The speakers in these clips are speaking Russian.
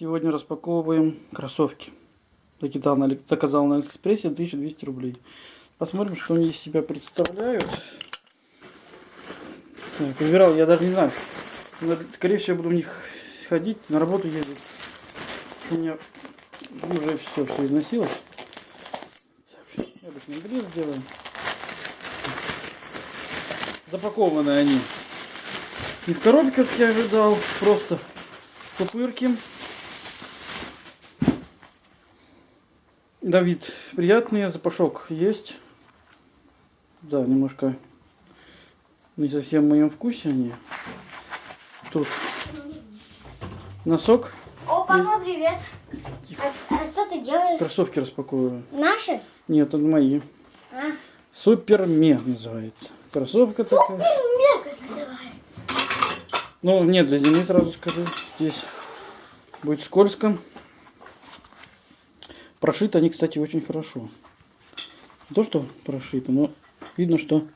Сегодня распаковываем кроссовки. Закидал на, заказал на Алиэкспрессе 1200 рублей. Посмотрим, что они из себя представляют. Так, выбирал, я даже не знаю. Но, Скорее всего, буду в них ходить, на работу ездить. У меня уже все, все износилось. Так, обычный гриль сделаем. Запакованы они. Не в коробке, как я ожидал, просто пупырки. Давид, приятный запашок есть. Да, немножко не совсем в моем вкусе они. Тут носок, О, папа, привет. А, а что ты делаешь? кроссовки распаковываю. Наши? Нет, это мои. А? Супермег называется. Кроссовка такая. Мега называется. Ну, нет, для зимы сразу скажу. Здесь будет скользко. Прошиты они, кстати, очень хорошо. Не то, что прошито, но видно, что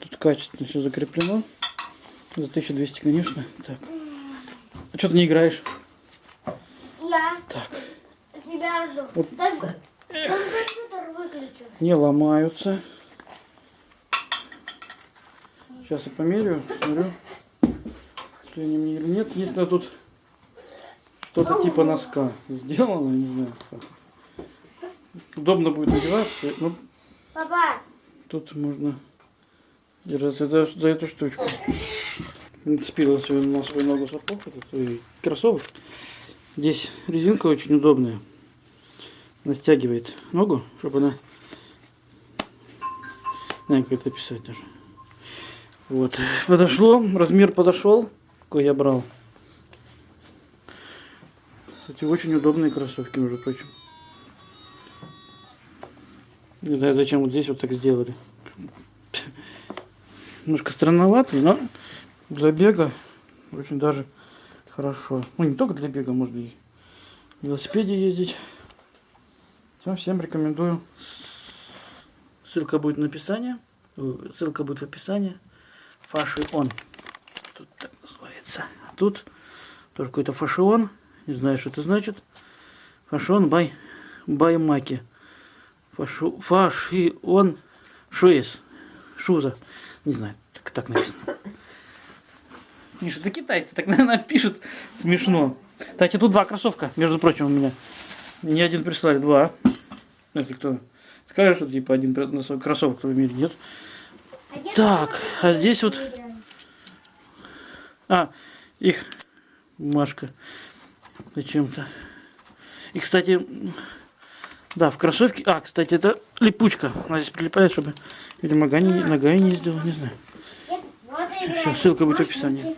тут качественно все закреплено. За 1200, конечно. Так. А что ты не играешь? Я Так. тебя жду. Вот. Так, там компьютер выключил. Не ломаются. Сейчас я померяю, смотрю, если они мне или нет. Если тут что-то типа носка сделано, не знаю. как. Удобно будет надеваться. Ну, Папа, тут можно держаться за, за эту штучку. Нацепила свою, на свою ногу сапог, это свой кроссовок. Здесь резинка очень удобная. Она стягивает ногу, чтобы она... Не знаю, как это описать даже. Вот. Подошло, размер подошел, какой я брал. Кстати, очень удобные кроссовки, между прочим. Не знаю, зачем вот здесь вот так сделали. Немножко странноватый, но для бега очень даже хорошо. Ну, не только для бега, можно и на велосипеде ездить. Всем, всем рекомендую. Ссылка будет на описании. Ой, Ссылка будет в описании. Фашион. Тут так называется. А тут тоже какой-то фашион. Не знаю, что это значит. Фашион бай, бай маки. Фашу, фашион шуис. Шуза. Не знаю, так, так написано. Миша, это китайцы, так, наверное, пишут смешно. Кстати, тут два кроссовка, между прочим, у меня. Не один прислали, два. Если кто скажет, что типа один кроссовок в мире нет. а Так, а здесь вот, а, их бумажка зачем-то. И, кстати, да, в кроссовке, а, кстати, это липучка. Она здесь прилипает, чтобы, видимо, нога не, нога не сделала, не знаю. Вот Всё, играем. ссылка будет в описании.